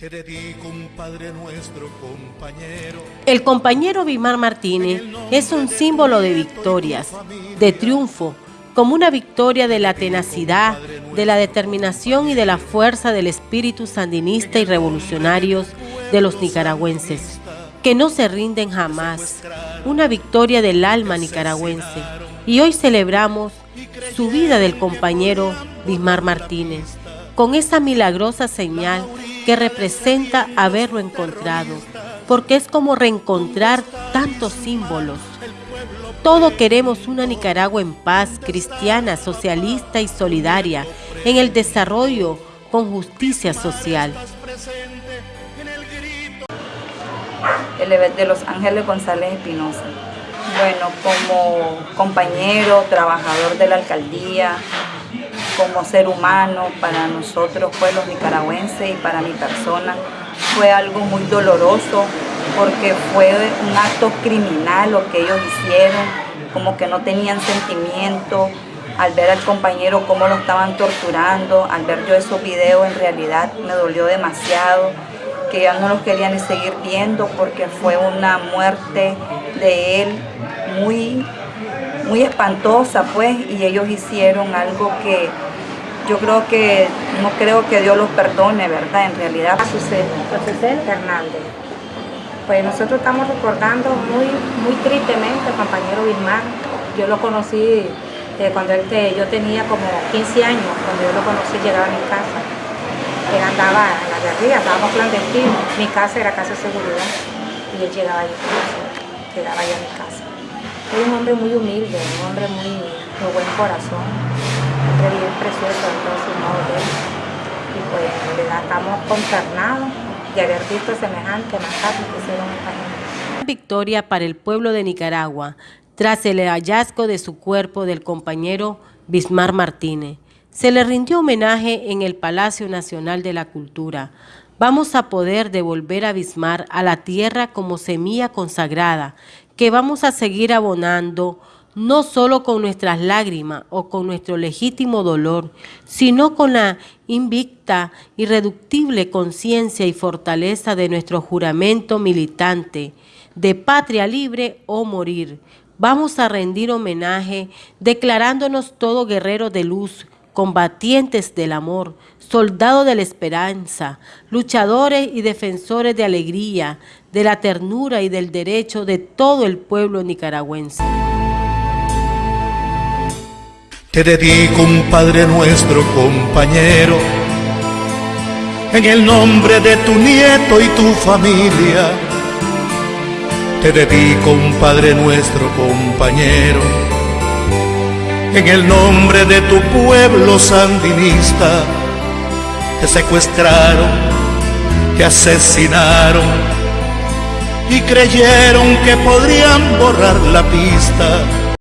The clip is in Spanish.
Te dedico un Padre nuestro compañero. El compañero Vimar Martínez es un símbolo de victorias, de triunfo, como una victoria de la tenacidad, de la determinación y de la fuerza del espíritu sandinista y revolucionarios de los nicaragüenses, que no se rinden jamás, una victoria del alma nicaragüense. Y hoy celebramos su vida del compañero Bismar Martínez, con esa milagrosa señal que representa haberlo encontrado, porque es como reencontrar tantos símbolos. Todos queremos una Nicaragua en paz, cristiana, socialista y solidaria, en el desarrollo con justicia social. De Los Ángeles González Espinosa. Bueno, como compañero, trabajador de la alcaldía, como ser humano, para nosotros, pues los nicaragüenses y para mi persona, fue algo muy doloroso porque fue un acto criminal lo que ellos hicieron, como que no tenían sentimiento, al ver al compañero cómo lo estaban torturando, al ver yo esos videos en realidad me dolió demasiado, que ya no los querían seguir viendo porque fue una muerte de él muy, muy espantosa pues y ellos hicieron algo que yo creo que, no creo que Dios los perdone, ¿verdad? En realidad. Azucena Hernández. Pues nosotros estamos recordando muy, muy tristemente al compañero Vilmar. Yo lo conocí eh, cuando él yo tenía como 15 años, cuando yo lo conocí llegaba a mi casa. Él andaba en la guerrilla, estábamos clandestinos. Mi casa era casa de seguridad y él llegaba ahí, llegaba allá a mi casa. Es un hombre muy humilde, un hombre muy de buen corazón bien precioso en todos sus Y pues estamos consternados de haber visto semejante masacre que hicieron esta gente. Victoria para el pueblo de Nicaragua tras el hallazgo de su cuerpo del compañero Bismar Martínez. Se le rindió homenaje en el Palacio Nacional de la Cultura. Vamos a poder devolver a Bismar a la tierra como semilla consagrada, que vamos a seguir abonando no solo con nuestras lágrimas o con nuestro legítimo dolor, sino con la invicta, irreductible conciencia y fortaleza de nuestro juramento militante de patria libre o morir. Vamos a rendir homenaje declarándonos todos guerreros de luz, combatientes del amor, soldados de la esperanza, luchadores y defensores de alegría, de la ternura y del derecho de todo el pueblo nicaragüense. Te dedico un Padre nuestro compañero, en el nombre de tu nieto y tu familia. Te dedico un Padre nuestro compañero, en el nombre de tu pueblo sandinista. Te secuestraron, te asesinaron y creyeron que podrían borrar la pista